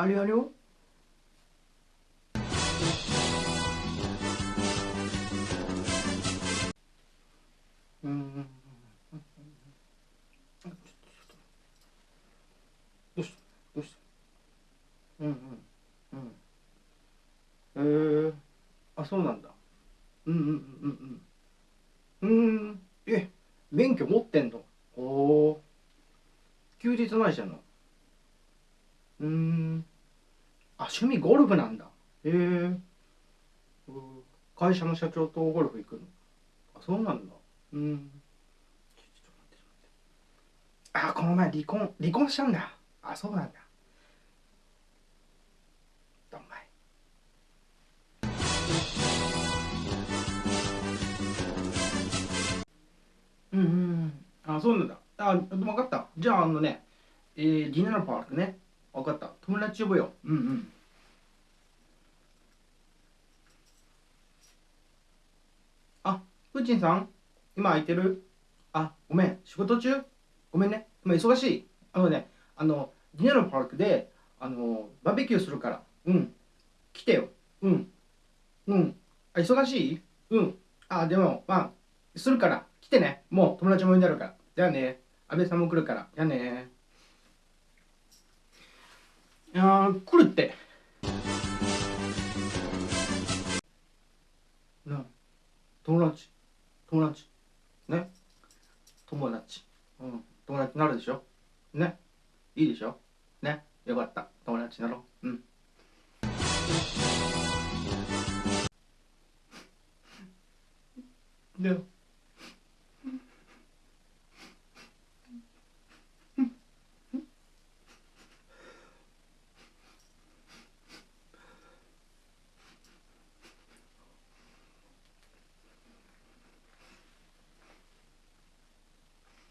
あれあれようんどうしたどうしたうんうんうんえー、あそうなんだうんうんうんうんうんうんえ免許持ってんのおお休日何してんのうんあ趣味ゴルフなんだ。へえ。会社の社長とゴルフ行くの？あそうなんだ。うん。あこの前離婚離婚したんだ。あそうなんだ。どんまい。うんうんあそうなんだ。あ分かった。じゃああのねえー、ディナーパークね分かった。友達呼ぶよ。うんうん。あプーチンさん今空いてる？あごめん。仕事中？ごめんね。今忙しい。あのねあのディナーパークであのバーベキューするから。うん。来てよ。うん。うん。あ忙しい？うん。あでもまあするから。来てね。もう友達も呼んであるから。じゃあね。安倍さんも来るから。じゃあね。いやー来るって。な友達。友達。ね。友達。うん友達になるでしょ。ね。いいでしょ。ね。よかった。友達になろう。うん。で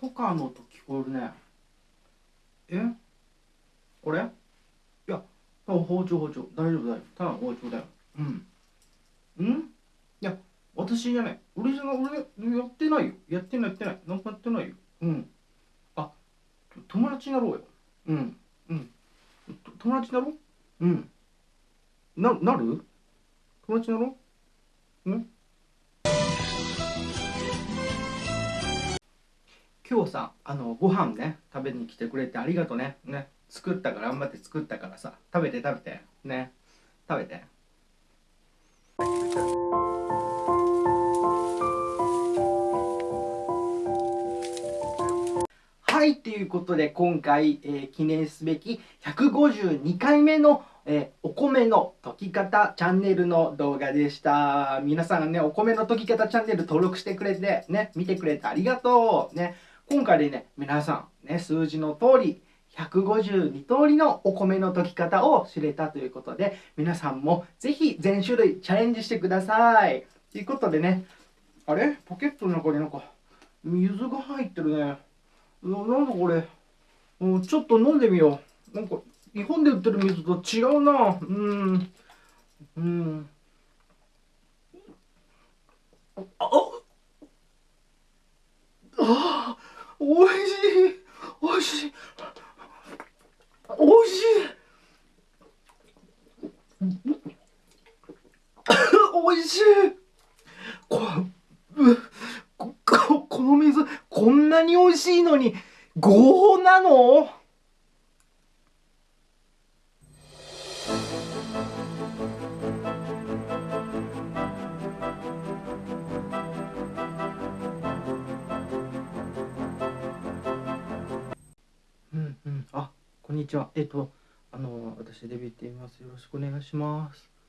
トカの音聞こえるねえ？これ？いやあ包丁包丁。大丈夫だよただの包丁だよ。うん。うん？いや私じゃない。俺じゃない俺やってないよ。やってないやってない。なんかやってないよ。うん。あ友達になろうよ。うん。うん。友達になろう？うん。ななる？友達になろう？うん。今日さあのご飯ね食べに来てくれてありがとねね作ったから頑張って作ったからさ食べて食べてね食べて。はいということで今回、えー記念すべき152回目の、えーお米の溶き方チャンネルの動画でした。皆さんねお米の溶き方チャンネル登録してくれてね見てくれてありがとう。ね。今回でね皆さんね数字の通り152通りのお米の溶き方を知れたということで皆さんもぜひ全種類チャレンジしてください。ということでねあれ？ポケットの中になんか水が入ってるね。ななんだこれ、うん、ちょっと飲んでみよう。なんか日本で売ってる水と違うな。うん。うん。あああおいしい。おいしい。おいしい。おいしい。こうここの水こんなに美味しいのに合法なの？にちは。えっとあの私デビューって言います。よろしくお願いします。